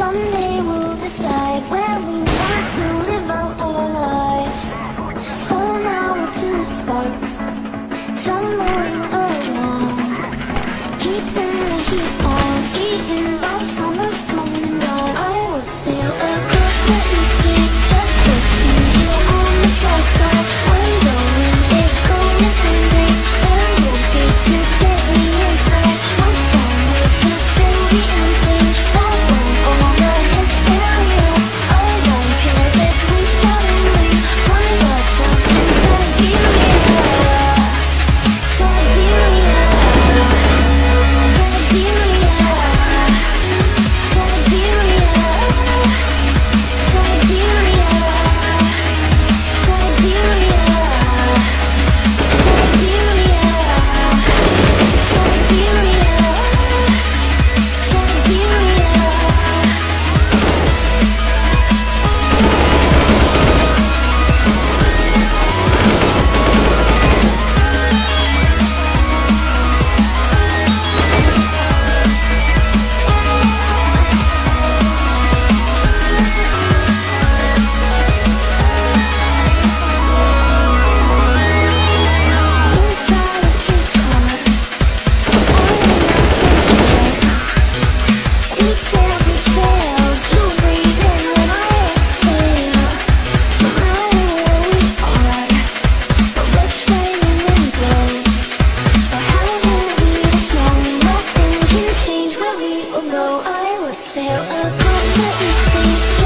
Someday we'll decide where we want to live out our lives. For now we're two sparks Tumbling around. Keeping the heat on even though with me, oh no, I would sail across the sea.